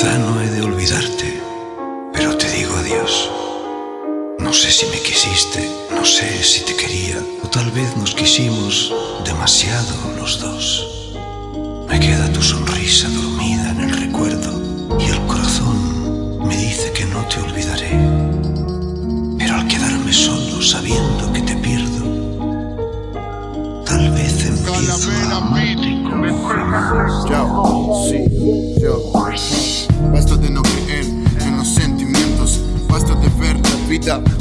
Quizá no he de olvidarte, pero te digo adiós. No sé si me quisiste, no sé si te quería, o tal vez nos quisimos demasiado los dos. Me queda tu sonrisa dormida en el recuerdo y el corazón me dice que no te olvidaré. Pero al quedarme solo sabiendo que te pierdo, tal vez empiezo a amarte Yo, sí,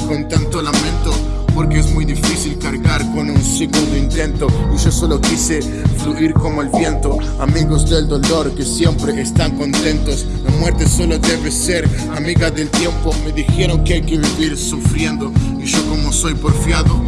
con tanto lamento. Porque es muy difícil cargar con un segundo intento. Y yo solo quise fluir como el viento. Amigos del dolor que siempre están contentos. La muerte solo debe ser amiga del tiempo. Me dijeron que hay que vivir sufriendo. Y yo como soy porfiado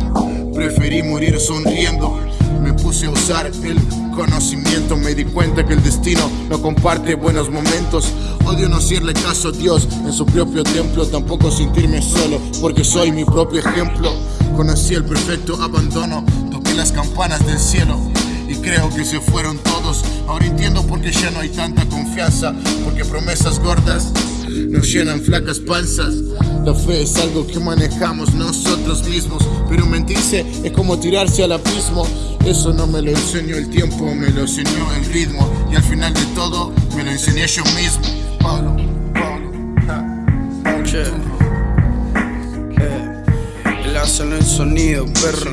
Preferí morir sonriendo. Me puse a usar el conocimiento Me di cuenta que el destino no comparte buenos momentos Odio no hacerle caso a Dios en su propio templo Tampoco sentirme solo porque soy mi propio ejemplo Conocí el perfecto abandono Toqué las campanas del cielo y creo que se fueron todos. Ahora entiendo por qué ya no hay tanta confianza, porque promesas gordas nos llenan flacas panzas. La fe es algo que manejamos nosotros mismos, pero mentirse es como tirarse al abismo. Eso no me lo enseñó el tiempo, me lo enseñó el ritmo, y al final de todo me lo enseñé yo mismo. Pablo, Pablo, Pablo Hace el sonido, perro.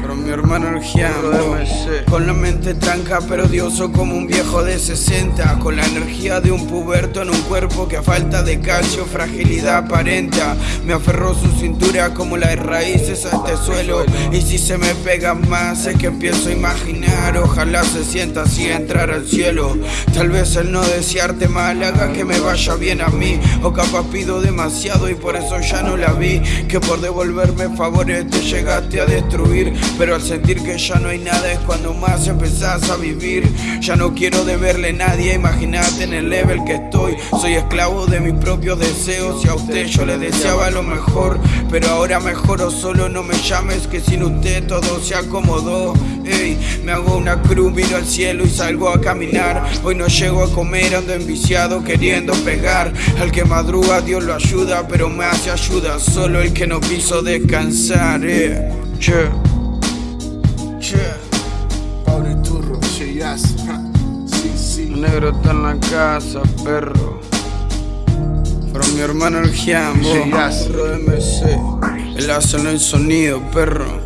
Pero mi hermano el Con la mente tranca pero dioso como un viejo de 60 Con la energía de un puberto en un cuerpo que a falta de calcio fragilidad aparenta. Me aferró su cintura como las raíces a este suelo. Y si se me pega más es que empiezo a imaginar. Ojalá se sienta así entrar al cielo. Tal vez el no desearte mal haga que me vaya bien a mí. O capaz pido demasiado y por eso ya no la vi Que por devolverme favores te llegaste a destruir. Pero al sentir que ya no hay nada es cuando más empezás a vivir. Ya no quiero deberle a nadie, imagínate en el level que estoy. Soy esclavo de mis propios deseos y a usted yo le deseaba lo mejor. Pero ahora mejoro solo, no me llames que sin usted todo se acomodó. Ey, me hago una cruz, miro al cielo y salgo a caminar. Hoy no llego a comer, ando enviciado queriendo pegar. Al que madruga Dios lo ayuda, pero me hace ayuda Solo el que no quiso descansar, eh Che, che Pablo Iturro, Cheyas, sí, sí. El negro está en la casa, perro. Pero mi hermano el Giambo, Yes. perro de MC. Él hace el sonido, perro.